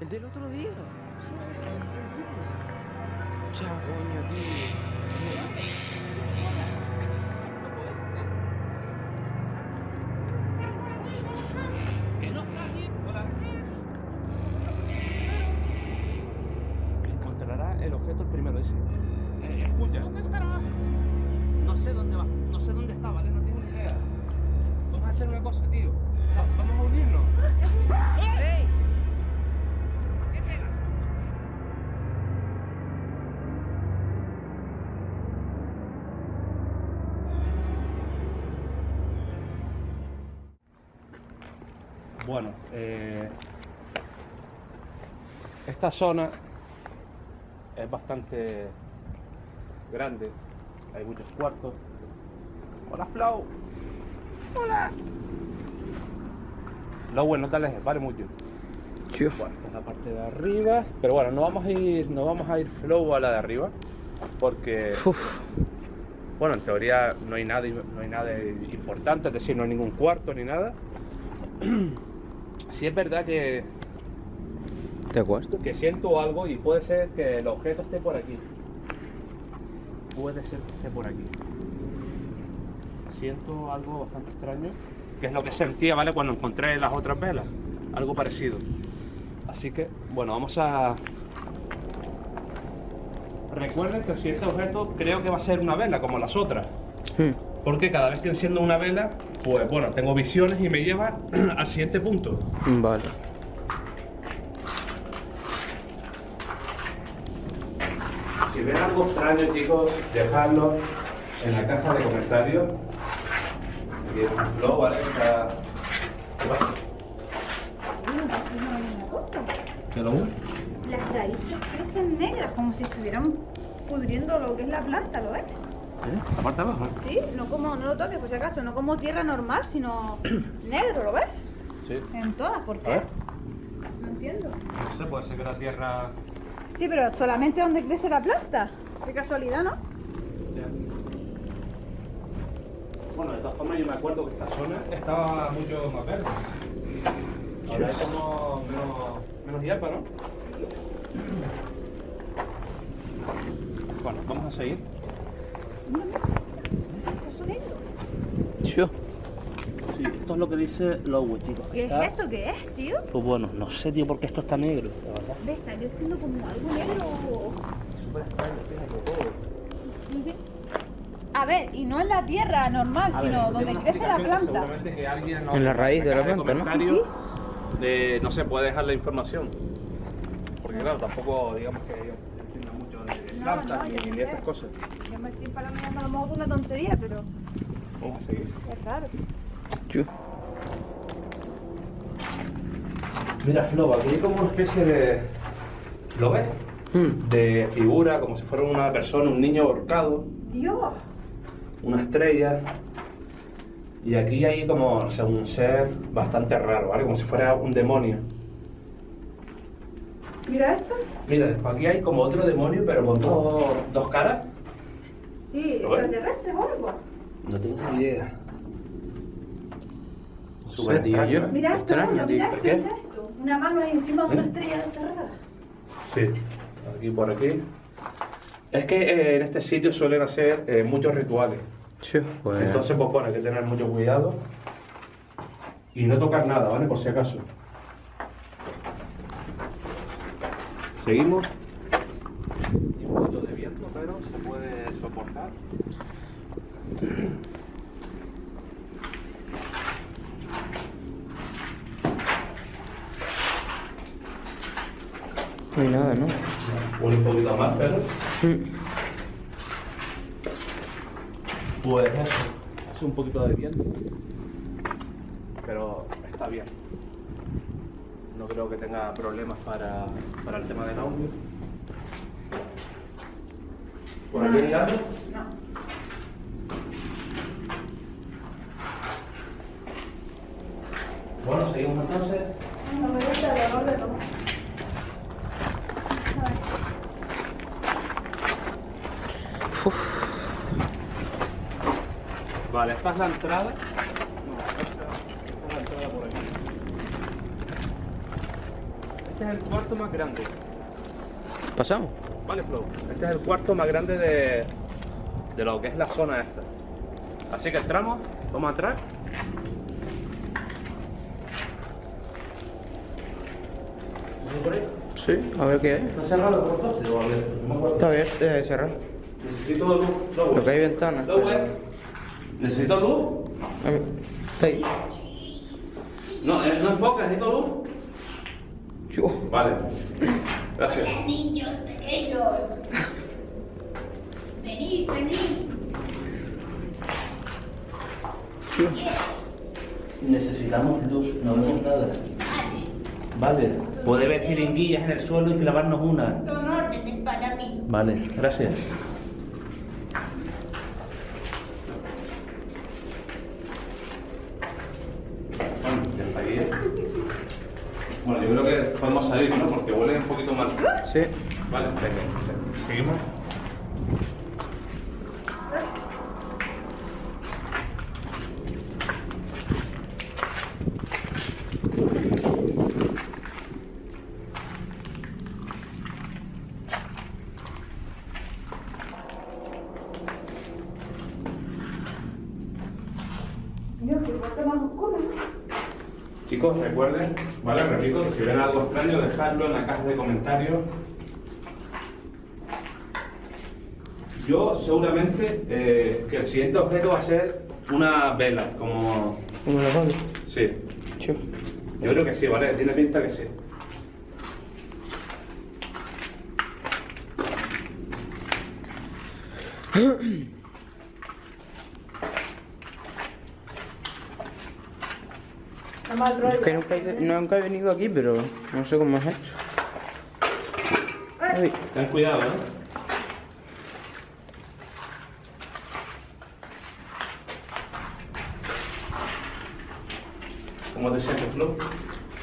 El del otro día. Chao, coño, tío. Que no está aquí. Hola. Encontrará el objeto el primero ese. Eh, escucha. ¿Dónde estará? No sé dónde va. No sé dónde está, ¿vale? No tengo ni idea. Vamos a hacer una cosa, tío. Va- Vamos a unirnos. ¡Ey! Bueno, eh, esta zona es bastante grande. Hay muchos cuartos. Hola, Flow. Hola. Flow, no te alejes, vale mucho. Bueno, esta es la parte de arriba. Pero bueno, no vamos a ir, no vamos a ir Flow a la de arriba. Porque, Uf. bueno, en teoría no hay nada, no hay nada importante, es decir, no hay ningún cuarto ni nada. Sí es verdad que ¿De acuerdo? que siento algo y puede ser que el objeto esté por aquí. Puede ser que esté por aquí. Siento algo bastante extraño, que es lo que sentía, ¿vale? Cuando encontré las otras velas. Algo parecido. Así que, bueno, vamos a... Recuerden que si este objeto creo que va a ser una vela, como las otras. Hmm. Porque cada vez que enciendo una vela, pues bueno, tengo visiones y me lleva al siguiente punto. Vale. Si ven algo extraño, chicos, dejadlo en la caja de comentarios. Aquí hay un flow, ¿vale? Está... ¿Qué pasa? ¿Qué lo? Las raíces crecen negras, como si estuvieran pudriendo lo que es la planta, ¿lo ves? ¿Eh? La parte de abajo. Sí, no como, no lo toques por si acaso, no como tierra normal, sino negro, ¿lo ves? Sí. En todas, ¿por A qué? ver. No entiendo. No sé, puede ser que la tierra... Sí, pero solamente donde crece la planta. Qué casualidad, ¿no? Bueno, de todas formas yo me acuerdo que esta zona estaba mucho más verde. Ahora hay como menos, menos hierba, ¿no? Bueno, vamos a seguir. Sí, esto es lo que dice Lowe, chicos. ¿Qué Está- es eso? ¿Qué es, tío? Pues bueno, no sé, tío, por qué esto está negro, la verdad. ¿Ves? Está creciendo como algo negro. Súper extraño, fíjate todo. No sé. A ver, y no en la tierra normal, A sino donde crece la que planta. Seguramente que alguien nos- En la raíz de la planta, ¿no? comentarios De, no sé, puede dejar la información. Porque claro, tampoco digamos que No, plantas no, ni, yo ni no de estas cosas. Yo me estoy parando a lo mejor una tontería, pero Vamos a seguir. es raro. Tío. Mira, Flo, aquí hay como una especie de. ¿Lo ves? Hmm. De figura, como si fuera una persona, un niño ahorcado, Dios, una estrella. Y aquí hay como, o sea, un ser bastante raro, ¿vale? Como si fuera un demonio. mira esto. Mira, después aquí hay como otro demonio, pero con dos, dos caras. Sí, ¿Lo ves? extraterrestre o algo. No tengo ni idea. Sí, tío, yo. Mira esto, Extraño, mira, tío. mira ¿Por esto, qué? mira esto. Una mano ahí encima de una ¿Eh? estrella rara. Sí, aquí por aquí. Es que eh, en este sitio suelen hacer eh, muchos rituales. Tío, pues. Entonces, pues bueno, hay que tener mucho cuidado y no tocar nada, ¿vale? Por si acaso. Seguimos. Y un poquito de viento, pero se puede soportar. No hay nada, ¿no? Un poquito más, pero Hmm. pues eso. Hace un poquito de viento. Pero está bien. No creo que tenga problemas para, para el tema del audio. ¿Por aquí hay algo? No. Bueno, seguimos entonces. No me gusta el olor de tomar. A ver. Uf. Vale, esta es la entrada. No, esta, esta es la entrada por aquí. Este es el cuarto más grande. ¿Pasamos? Vale, Flow. Este es el cuarto más grande de, de lo que es la zona esta. Así que entramos, vamos atrás. Sí, a ver qué hay. ¿Está cerrado por todo? ¿O abierto? Está abierto, deja de cerrar. Necesito luz. Lo que hay ventanas. ¿Necesito luz? A Está ahí. No, eh, no enfoca, necesito luz. Yo. Vale. Gracias. Niños pequeños. Venid, venid. Necesitamos luz, no vemos nada. Vale. Puede ver jeringuillas en el suelo y clavarnos una. Son órdenes para mí. Vale, gracias. Bueno, ya está ahí, ¿eh? Bueno, yo creo que podemos salir, ¿no? Porque huele un poquito mal. Sí. Vale, venga. Seguimos. Recuerden, ¿vale? Repito, si ven algo extraño, dejadlo en la caja de comentarios. Yo seguramente eh, que el siguiente objeto va a ser una vela, como... ¿Cómo lo pones? Sí, yo creo que sí, ¿vale? Tiene pinta que sí. Está mal rollo. Es que nunca he, nunca he venido aquí, pero no sé cómo es esto. Ten cuidado, ¿eh? ¿Cómo te sientes, Flo?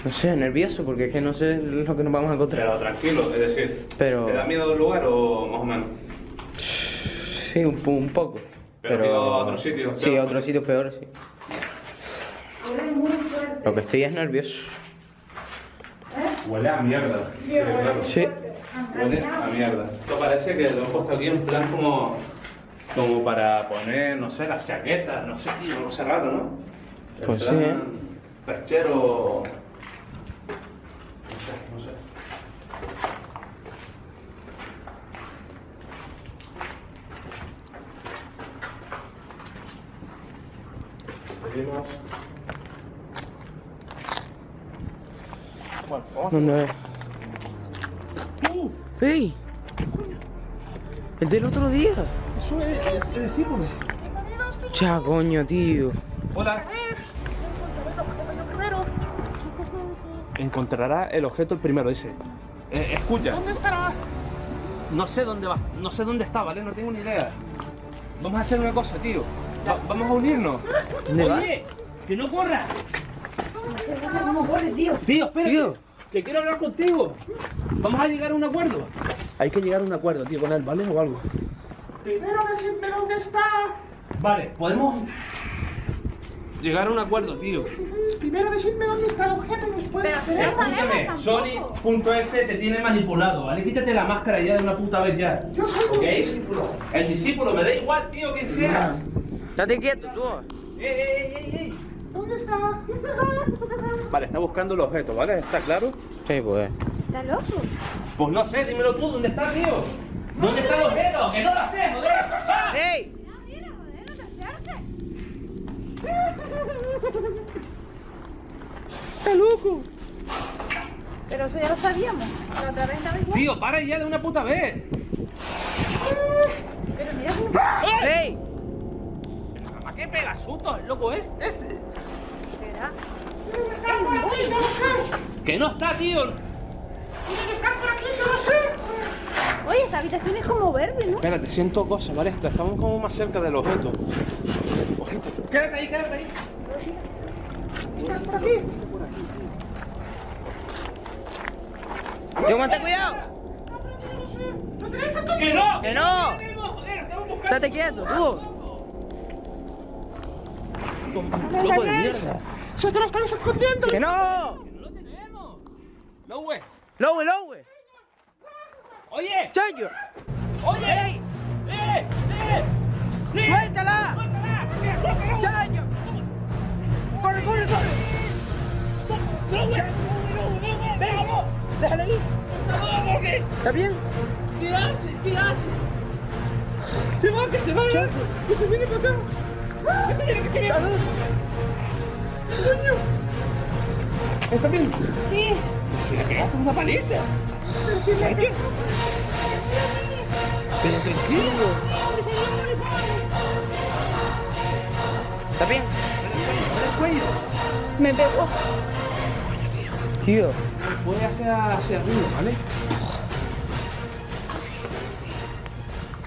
no sé, nervioso porque es que no sé lo que nos vamos a encontrar. Pero tranquilo, es decir, Pero- ¿te da miedo el lugar o más o menos? Sí, un, un poco. Pero Pero, a otros sitios Sí, a otros sitios peores, sí. Lo que estoy es nervioso. Huele a mierda. Sí. Huele a mierda. Esto parece que lo he puesto aquí en plan como, como para poner, no sé, las chaquetas, no sé, tío, algo raro, ¿no? En Pues sí, ¿eh? Perchero. No sé, no sé. Seguimos. Bueno, vamos. ¿Dónde es? ¡Ey! El del otro día. Eso es, es, discípulo. Cha, coño, tío. Hola. Encontrará el objeto el primero, dice. Eh, escucha. ¿Dónde estará? No sé dónde va, no sé dónde está, ¿vale? No tengo ni idea. Vamos a hacer una cosa, tío. Va- vamos a unirnos. ¿Dónde va? Oye, que no corra. No sé cómo huele, tío. Tío, espérate. Tío. Que quiero hablar contigo. Vamos a llegar a un acuerdo. Hay que llegar a un acuerdo, tío, con él, ¿vale? O algo. Primero decidme dónde está. Vale, podemos llegar a un acuerdo, tío. Primero decidme dónde está el objeto y después. Pero que Escúchame. Sony.es te tiene manipulado, ¿vale? Quítate la máscara ya de una puta vez ya. Yo soy tu ¿Ok? discípulo. El discípulo, me da igual, tío, quien sea. Date quieto, tú. ¡Ey, ey, ey, ey! ¿Dónde está? Vale, está buscando el objeto, ¿vale? ¿Está claro? Sí, pues. ¿Está loco? Pues no sé, dímelo tú, ¿dónde está, tío? ¿Dónde está el objeto? ¡Que no lo sé, joder! ¡Va! ¡Ey! Mira, mira, joder, no te acerques. ¡Está loco! Pero eso ya lo sabíamos. La otra vez estaba igual. Tío, para ya de una puta vez. Pero mira cómo... ¡Ey! ¿Para qué pega sustos el loco es? Este. Que estar por aquí, yo lo sé. Que no está, tío. Tiene que estar por aquí, yo lo sé. Oye, esta habitación es como verde, ¿no? Espérate, siento cosas, ¿vale? Estamos como más cerca del objeto. Ojito. Quédate ahí, quédate ahí. Está por aquí. ¡Yo, mate cuidado! ¡Que no! ¡Que no! ¡Date quieto, tú! Loco de mierda. Se te lo estáis escondiendo. ¡Que no! ¡No lo tenemos! Güey. Lowe, Lowe. ¡Oye! Chayo. ¡Oye! ¡Ey! ¡Eh! ¡Eh! ¡Eh! ¡Suéltala! ¡Suéltala! ¡Chayo! ¡Corre, corre, corre! ¡No, güey! ¡Venga, vamos! ¡Déjale ir! ¡No, porque! ¿Está bien? ¿Qué hace? ¿Qué hace? ¡Se va, que se va! ¡Que se viene para acá! ¡Que se viene, que se viene! ¿Está bien? Sí. ¡Le pegaste una paliza! ¿Pero qué le ha hecho? Pero tranquilo. ¿Está bien? el cuello. Me pegó. Tío. Puede hacer hacia arriba, ¿vale?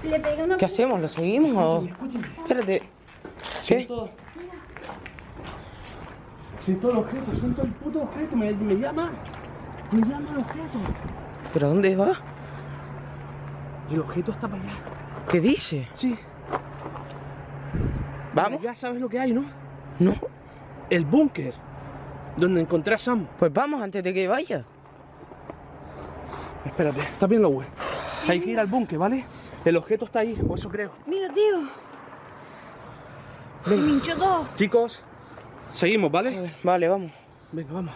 Le pegué una. ¿Qué hacemos? ¿Lo seguimos o...? Espérate. ¿Qué? Siento... Siento el objeto, siento el puto objeto. Me, me llama. Me llama el objeto. ¿Pero dónde va? El objeto está para allá. ¿Qué dice? Sí. ¿Vamos? Ya sabes lo que hay, ¿no? No. El búnker. Donde encontré a Sam. Pues vamos antes de que vaya. Espérate, está bien lo güey. Hay que ir al búnker, ¿vale? El objeto está ahí, o eso creo. Mira, tío. Me hinchó todo. Chicos, seguimos, ¿vale? Vale, vamos. Venga, vamos.